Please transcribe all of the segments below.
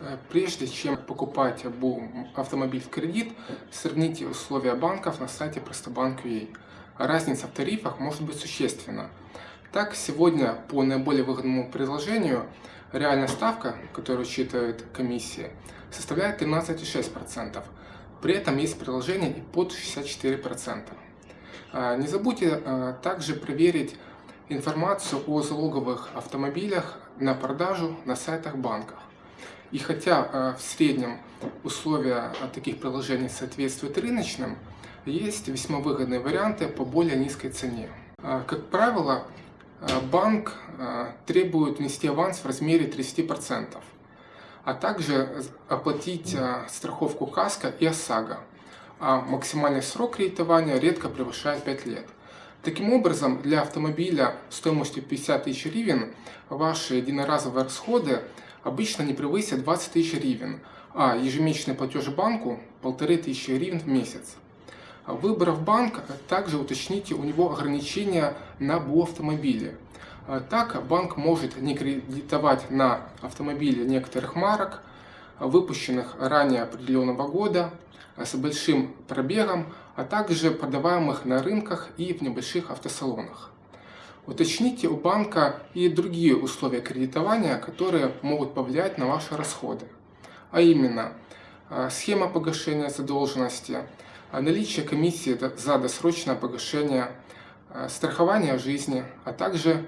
Э, Прежде чем покупать автомобиль в кредит, сравните условия банков на сайте Простобанк.ua. Разница в тарифах может быть существенна. Так, сегодня по наиболее выгодному предложению реальная ставка, которую учитывает комиссия, составляет 13,6%. При этом есть приложение и под 64%. А, Не забудьте а, также проверить информацию о залоговых автомобилях на продажу на сайтах банков. И хотя э, в среднем условия э, таких приложений соответствуют рыночным, есть весьма выгодные варианты по более низкой цене. Э, Как правило, банк требует внести аванс в размере 30%, а также оплатить страховку КАСКО и ОСАГО, а максимальный срок кредитования редко превышает 5 лет. Таким образом, для автомобиля стоимостью 50 тысяч гривен ваши единоразовые расходы обычно не превысят 20 тысяч гривен, а ежемесячный платеж банку 1500 гривен в месяц. Выбрав банк, также уточните у него ограничения на БУ автомобиле. Так, банк может не кредитовать на автомобиле некоторых марок, выпущенных ранее определенного года, с большим пробегом, а также продаваемых на рынках и в небольших автосалонах. Уточните у банка и другие условия кредитования, которые могут повлиять на ваши расходы. А именно, э, схема погашения задолженности, э, наличие комиссии за досрочное погашение, э, страхование жизни, а также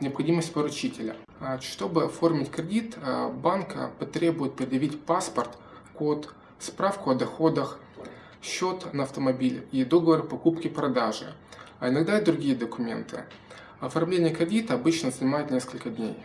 необходимость поручителя. Чтобы оформить кредит, банк потребует предъявить паспорт, код, справку о доходах, счет на автомобиль и договор покупки-продажи, а иногда и другие документы. Оформление кредита обычно занимает несколько дней.